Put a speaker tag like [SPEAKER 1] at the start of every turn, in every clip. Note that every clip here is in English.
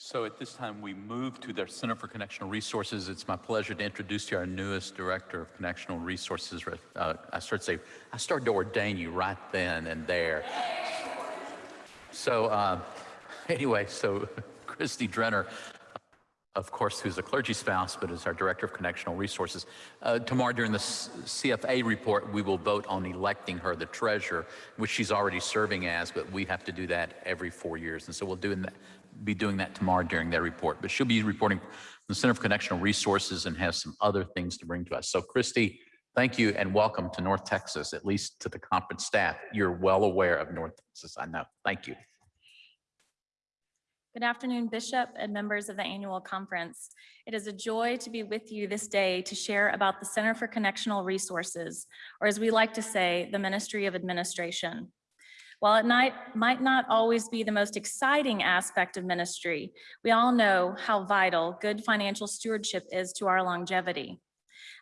[SPEAKER 1] So at this time, we move to the Center for Connectional Resources. It's my pleasure to introduce to you our newest Director of Connectional Resources. Uh, I started to say, I started to ordain you right then and there. So uh, anyway, so Christy Drenner, of course, who's a clergy spouse, but is our Director of Connectional Resources. Uh, tomorrow during the CFA report, we will vote on electing her the treasurer, which she's already serving as, but we have to do that every four years. And so we'll do that, be doing that tomorrow during their report. But she'll be reporting from the Center for Connectional Resources and has some other things to bring to us. So Christy, thank you and welcome to North Texas, at least to the conference staff. You're well aware of North Texas, I know. Thank you.
[SPEAKER 2] Good afternoon, Bishop and members of the annual conference. It is a joy to be with you this day to share about the Center for Connectional Resources, or as we like to say, the Ministry of Administration. While it might, might not always be the most exciting aspect of ministry, we all know how vital good financial stewardship is to our longevity.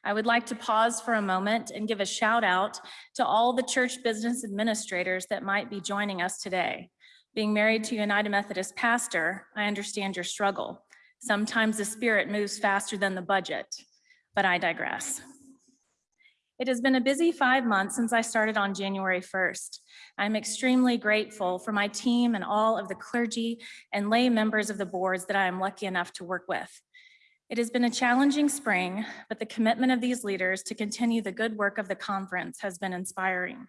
[SPEAKER 2] I would like to pause for a moment and give a shout out to all the church business administrators that might be joining us today. Being married to a United Methodist pastor, I understand your struggle. Sometimes the spirit moves faster than the budget, but I digress. It has been a busy five months since I started on January 1st. I'm extremely grateful for my team and all of the clergy and lay members of the boards that I am lucky enough to work with. It has been a challenging spring, but the commitment of these leaders to continue the good work of the conference has been inspiring.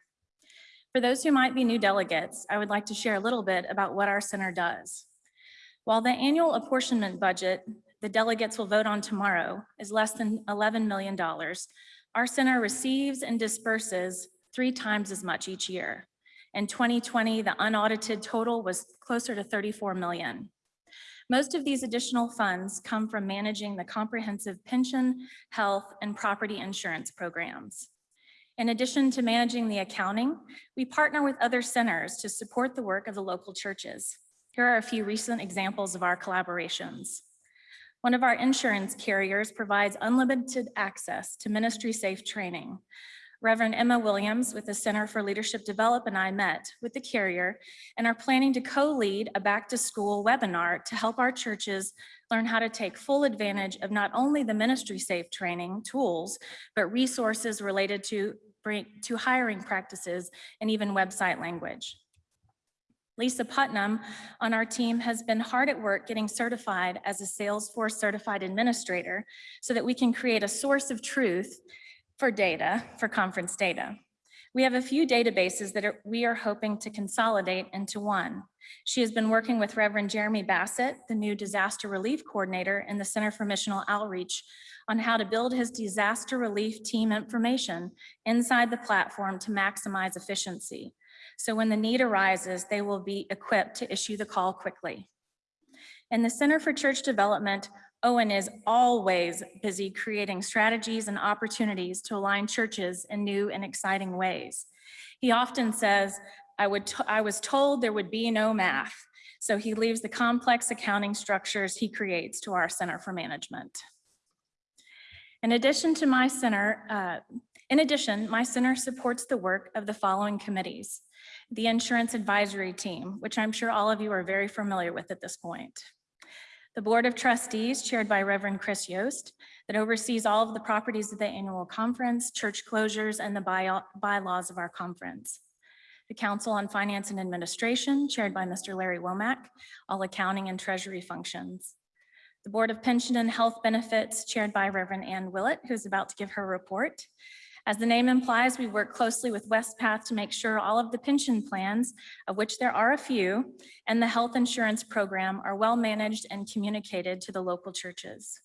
[SPEAKER 2] For those who might be new delegates, I would like to share a little bit about what our center does. While the annual apportionment budget the delegates will vote on tomorrow is less than $11 million, our center receives and disperses three times as much each year. In 2020, the unaudited total was closer to 34 million. Most of these additional funds come from managing the comprehensive pension, health, and property insurance programs. In addition to managing the accounting, we partner with other centers to support the work of the local churches. Here are a few recent examples of our collaborations. One of our insurance carriers provides unlimited access to MinistrySafe training. Reverend Emma Williams with the Center for Leadership Development and I met with the carrier and are planning to co-lead a back to school webinar to help our churches learn how to take full advantage of not only the MinistrySafe training tools, but resources related to to hiring practices and even website language. Lisa Putnam on our team has been hard at work getting certified as a Salesforce certified administrator so that we can create a source of truth for data, for conference data. We have a few databases that are, we are hoping to consolidate into one. She has been working with Reverend Jeremy Bassett, the new disaster relief coordinator in the Center for Missional Outreach on how to build his disaster relief team information inside the platform to maximize efficiency. So when the need arises, they will be equipped to issue the call quickly. In the Center for Church Development, Owen is always busy creating strategies and opportunities to align churches in new and exciting ways. He often says, I, would I was told there would be no math, so he leaves the complex accounting structures he creates to our Center for Management. In addition to my center, uh, in addition, my center supports the work of the following committees. The Insurance Advisory Team, which I'm sure all of you are very familiar with at this point. The Board of Trustees, chaired by Reverend Chris Yost, that oversees all of the properties of the annual conference, church closures, and the by bylaws of our conference. The Council on Finance and Administration, chaired by Mr. Larry Womack, all accounting and treasury functions the Board of Pension and Health Benefits chaired by Reverend Ann Willett, who's about to give her report. As the name implies, we work closely with Wespath to make sure all of the pension plans, of which there are a few, and the health insurance program are well managed and communicated to the local churches.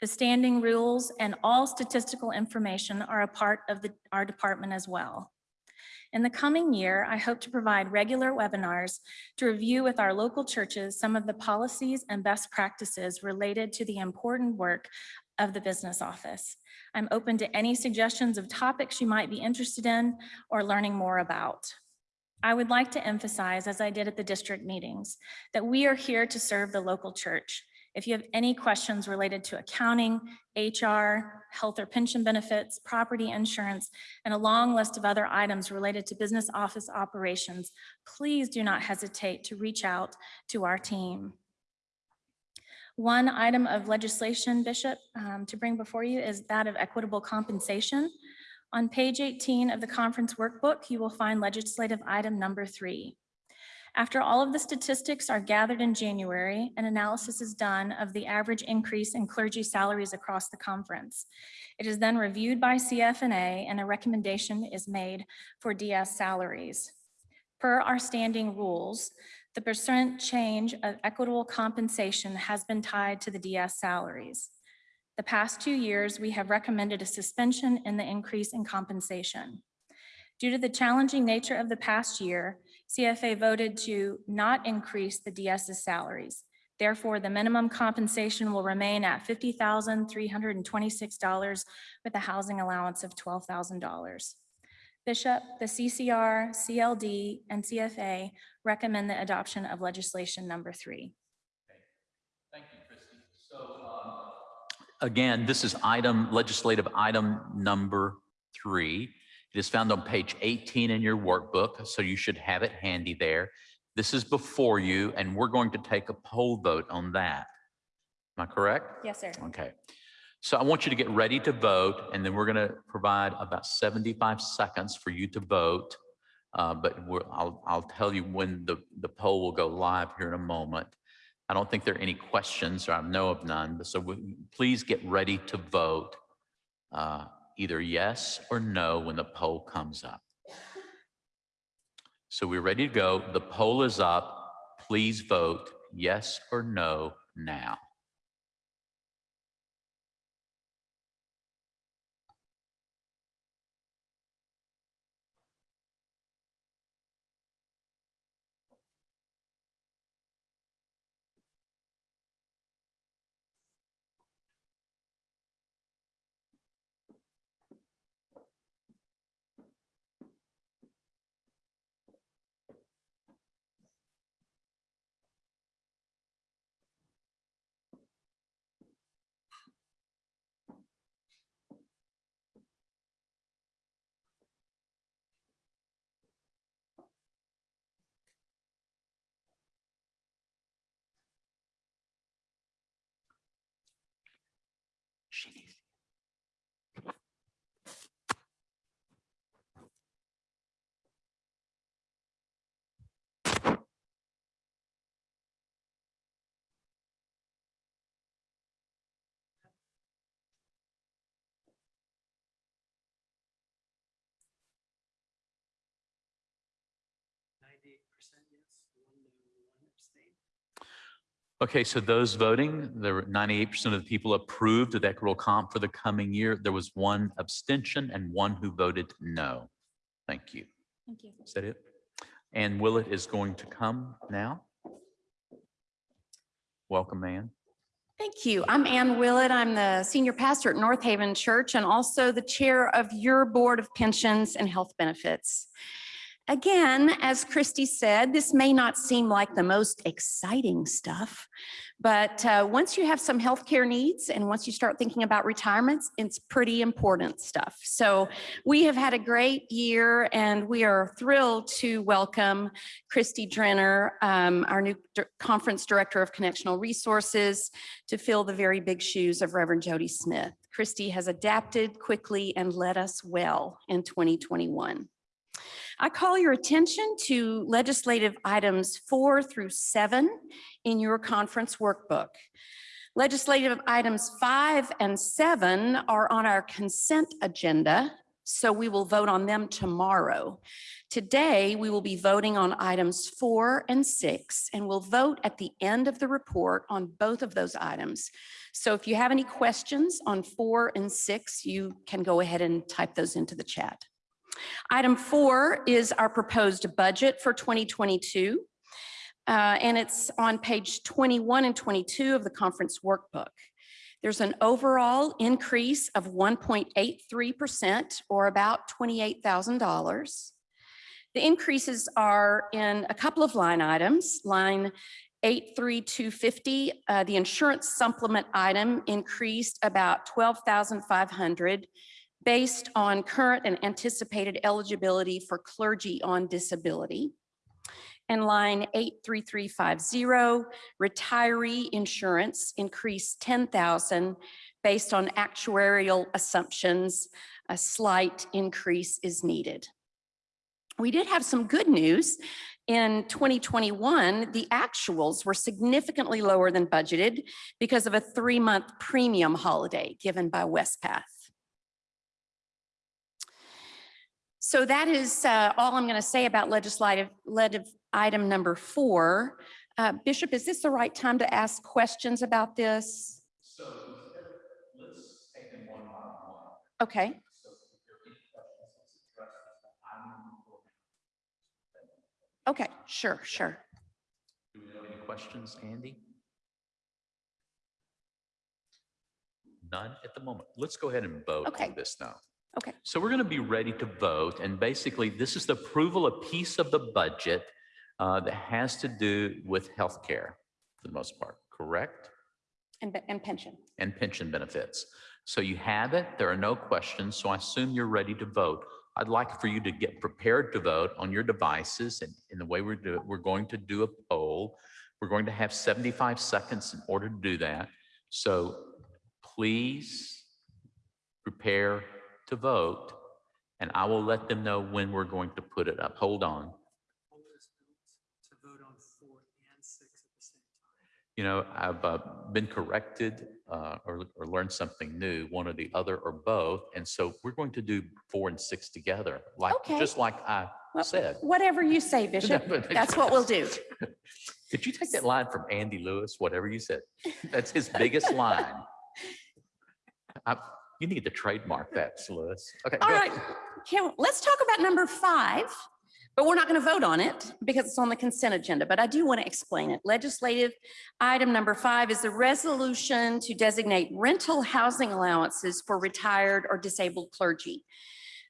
[SPEAKER 2] The standing rules and all statistical information are a part of the, our department as well. In the coming year, I hope to provide regular webinars to review with our local churches some of the policies and best practices related to the important work of the business office. I'm open to any suggestions of topics you might be interested in or learning more about. I would like to emphasize, as I did at the district meetings, that we are here to serve the local church if you have any questions related to accounting, HR, health or pension benefits, property insurance, and a long list of other items related to business office operations, please do not hesitate to reach out to our team. One item of legislation, Bishop, um, to bring before you is that of equitable compensation. On page 18 of the conference workbook, you will find legislative item number three. After all of the statistics are gathered in January, an analysis is done of the average increase in clergy salaries across the conference. It is then reviewed by CFNA and a recommendation is made for DS salaries. Per our standing rules, the percent change of equitable compensation has been tied to the DS salaries. The past two years, we have recommended a suspension in the increase in compensation. Due to the challenging nature of the past year, CFA voted to not increase the DS's salaries. Therefore, the minimum compensation will remain at $50,326 with a housing allowance of $12,000. Bishop, the CCR, CLD, and CFA recommend the adoption of legislation number three.
[SPEAKER 1] Thank you, Christy. So um, again, this is item, legislative item number three. It is found on page 18 in your workbook, so you should have it handy there. This is before you, and we're going to take a poll vote on that. Am I correct?
[SPEAKER 2] Yes, sir.
[SPEAKER 1] Okay. So I want you to get ready to vote, and then we're going to provide about 75 seconds for you to vote. Uh, But I'll, I'll tell you when the, the poll will go live here in a moment. I don't think there are any questions, or I know of none, but so we- please get ready to vote uh, either yes or no when the poll comes up. So we're ready to go. The poll is up. Please vote yes or no now. She needs
[SPEAKER 3] percent yes, one no, one abstain.
[SPEAKER 1] Okay, so those voting, there were ninety-eight percent of the people approved of equitable comp for the coming year. There was one abstention and one who voted no. Thank you.
[SPEAKER 2] Thank you.
[SPEAKER 1] Is that it? Ann Willett is going to come now. Welcome, Ann.
[SPEAKER 4] Thank you. I'm Ann Willett. I'm the senior pastor at North Haven Church and also the chair of your Board of Pensions and Health Benefits. Again, as Christy said, this may not seem like the most exciting stuff, but uh, once you have some healthcare needs and once you start thinking about retirements, it's pretty important stuff. So we have had a great year and we are thrilled to welcome Christy Drenner, um, our new conference director of connectional resources, to fill the very big shoes of Reverend Jody Smith. Christy has adapted quickly and led us well in 2021. I call your attention to legislative items four through seven in your conference workbook. Legislative items five and seven are on our consent agenda, so we will vote on them tomorrow. Today, we will be voting on items four and six, and we'll vote at the end of the report on both of those items. So if you have any questions on four and six, you can go ahead and type those into the chat. Item four is our proposed budget for 2022. uh, And it's on page 21 and 22 of the conference workbook. There's an overall increase of 1.83% or about $28,000. The increases are in a couple of line items. Line 83250, uh, the insurance supplement item increased about 12,500 based on current and anticipated eligibility for clergy on disability. And line 83350, retiree insurance increased 10,000 based on actuarial assumptions. A slight increase is needed. We did have some good news. In 2021, the actuals were significantly lower than budgeted because of a three-month premium holiday given by Wespath. So that is uh, all I'm going to say about legislative, legislative item number four. Uh, Bishop, is this the right time to ask questions about this?
[SPEAKER 1] So let's take them one by one.
[SPEAKER 4] Okay,
[SPEAKER 1] So if there are any questions, let's address them. I'm-
[SPEAKER 4] okay, sure, sure.
[SPEAKER 1] Do we have any questions, Andy? None at the moment. Let's go ahead and vote
[SPEAKER 4] Okay.
[SPEAKER 1] on this now.
[SPEAKER 4] Okay.
[SPEAKER 1] So we're going to be ready to vote, and basically, this is the approval of piece of the budget uh, that has to do with healthcare for the most part, correct?
[SPEAKER 4] And, and pension.
[SPEAKER 1] And pension benefits. So you have it. There are no questions, so I assume you're ready to vote. I'd like for you to get prepared to vote on your devices, and in the way we're doing, we're going to do a poll. We're going to have 75 seconds in order to do that. So please prepare to vote, and I will let them know when we're going to put it up. Hold on.
[SPEAKER 3] Poll is built to vote on four and six at the same time.
[SPEAKER 1] You know, I've uh, been corrected uh, or, or learned something new, one or the other or both. And so we're going to do four and six together, like,
[SPEAKER 4] Okay.
[SPEAKER 1] just like I
[SPEAKER 4] Well,
[SPEAKER 1] said.
[SPEAKER 4] Whatever you say, Bishop, that's what we'll do.
[SPEAKER 1] Did you take that line from Andy Lewis, whatever you said? That's his biggest line. I- You need to trademark that, Lewis. Okay.
[SPEAKER 4] All right, can, let's talk about number five, but we're not going to vote on it because it's on the consent agenda, but I do want to explain it. Legislative item number five is a resolution to designate rental housing allowances for retired or disabled clergy.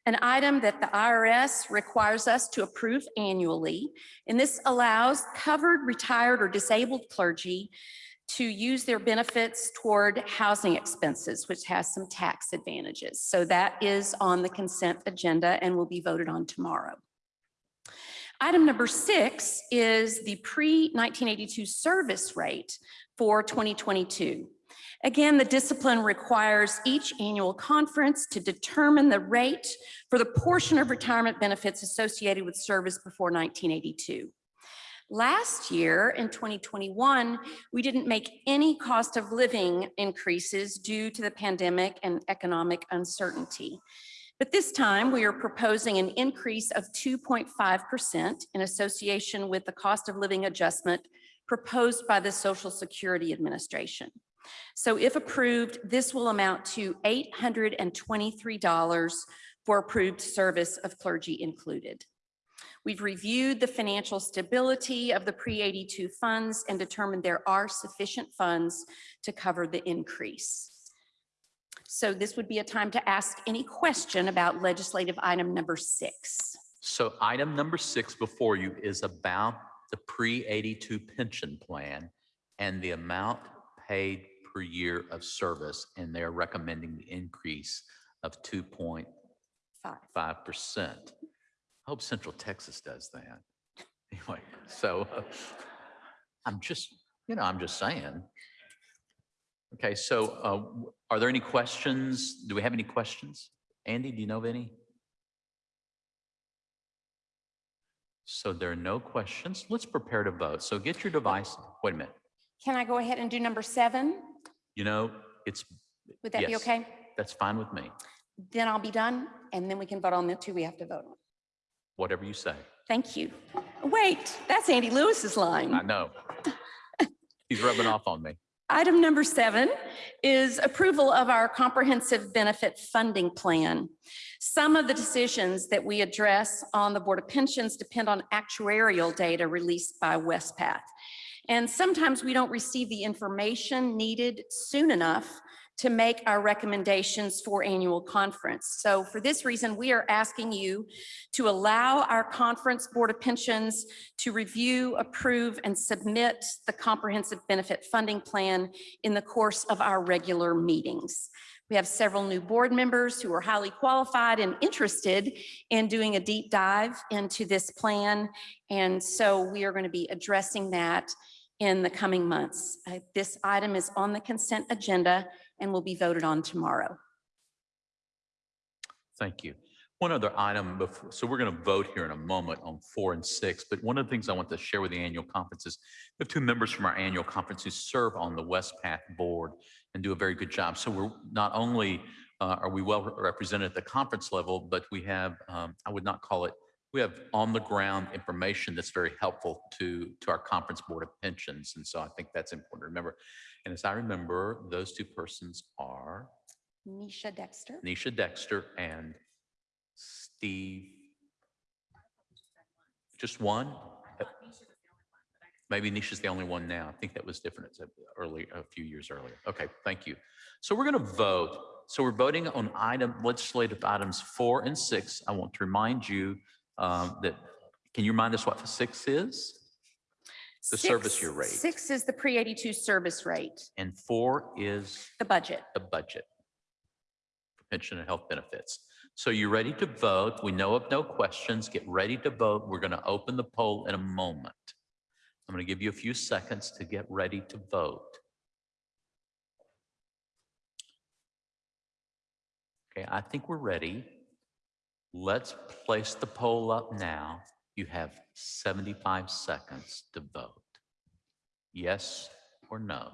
[SPEAKER 4] An item that the IRS requires us to approve annually, and this allows covered retired or disabled clergy to use their benefits toward housing expenses, which has some tax advantages. So that is on the consent agenda and will be voted on tomorrow. Item number six is the pre-1982 service rate for 2022. Again, the discipline requires each annual conference to determine the rate for the portion of retirement benefits associated with service before 1982. Last year, in 2021, we didn't make any cost of living increases due to the pandemic and economic uncertainty. But this time, we are proposing an increase of 2.5% in association with the cost of living adjustment proposed by the Social Security Administration. So if approved, this will amount to $823 for approved service of clergy included. We've reviewed the financial stability of the pre-82 funds and determined there are sufficient funds to cover the increase. So this would be a time to ask any question about legislative item number six.
[SPEAKER 1] So item number six before you is about the pre-82 pension plan and the amount paid per year of service, and they're recommending the increase of 2.5%. I hope Central Texas does that. Anyway, so uh, I'm just, you know, I'm just saying. Okay, so uh, are there any questions? Do we have any questions? Andy, do you know of any? So there are no questions. Let's prepare to vote. So get your device. Wait a minute.
[SPEAKER 4] Can I go ahead and do number seven?
[SPEAKER 1] You know, it's,
[SPEAKER 4] Would that be okay?
[SPEAKER 1] that's fine with me.
[SPEAKER 4] Then I'll be done and then we can vote on the two we have to vote on.
[SPEAKER 1] Whatever you say.
[SPEAKER 4] Thank you. Wait, that's Andy Lewis's line.
[SPEAKER 1] I know. He's rubbing off on me.
[SPEAKER 4] Item number seven is approval of our comprehensive benefit funding plan. Some of the decisions that we address on the Board of Pensions depend on actuarial data released by Wespath. And sometimes we don't receive the information needed soon enough to make our recommendations for annual conference. So for this reason, we are asking you to allow our conference Board of Pensions to review, approve, and submit the comprehensive benefit funding plan in the course of our regular meetings. We have several new board members who are highly qualified and interested in doing a deep dive into this plan. And so we are going to be addressing that in the coming months. Uh, This item is on the consent agenda and will be voted on tomorrow.
[SPEAKER 1] Thank you. One other item before, so we're going to vote here in a moment on four and six, but one of the things I want to share with the annual conference is we have two members from our annual conference who serve on the Wespath Board and do a very good job. So we're not only uh, are we well represented at the conference level, but we have, um, I would not call it, we have on-the-ground information that's very helpful to, to our Conference Board of Pensions. And so I think that's important to remember. And as I remember, those two persons are
[SPEAKER 4] Nisha Dexter.
[SPEAKER 1] Nisha Dexter and Steve. Just one? Maybe Nisha's the only one now. I think that was different It's early, a few years earlier. Okay, thank you. So we're going to vote. So we're voting on item, legislative items four and six. I want to remind you um, that, can you remind us what six is? The service
[SPEAKER 4] Six-
[SPEAKER 1] year rate.
[SPEAKER 4] Six is the pre-82 service rate,
[SPEAKER 1] And four is
[SPEAKER 4] the budget.
[SPEAKER 1] the budget for pension and health benefits. So you're ready to vote. We know of no questions. Get ready to vote. We're going to open the poll in a moment. I'm going to give you a few seconds to get ready to vote. Okay, I think we're ready. Let's place the poll up now. You have 75 seconds to vote. Yes or no?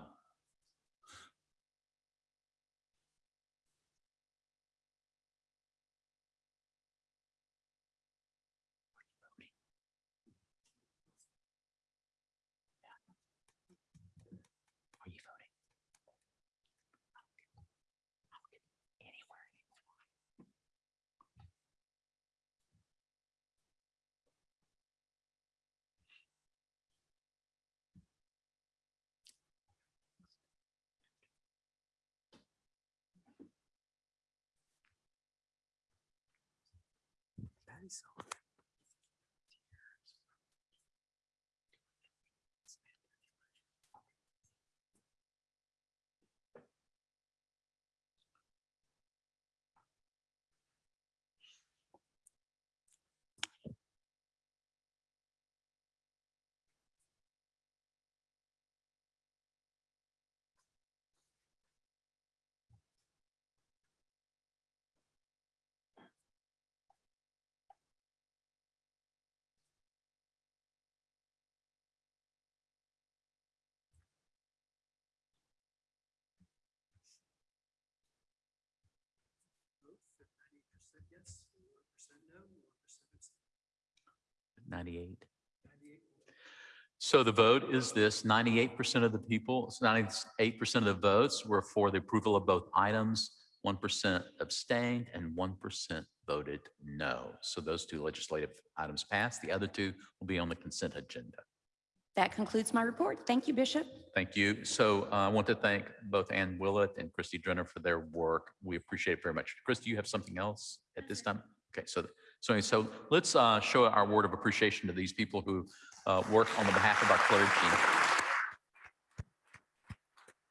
[SPEAKER 3] Patty's yes, one percent no, one percent abstain.
[SPEAKER 1] 98.
[SPEAKER 3] Ninety-eight.
[SPEAKER 1] So the vote is this, 98% of the people, 98% of the votes were for the approval of both items, 1% abstained and 1% voted no. So those two legislative items passed. The other two will be on the consent agenda.
[SPEAKER 4] That concludes my report. Thank you, Bishop.
[SPEAKER 1] Thank you. So uh, I want to thank both Ann Willett and Christy Drenner for their work. We appreciate it very much. Christy, you have something else at this time? Okay, so, so, so let's uh, show our word of appreciation to these people who uh, work on the behalf of our clergy.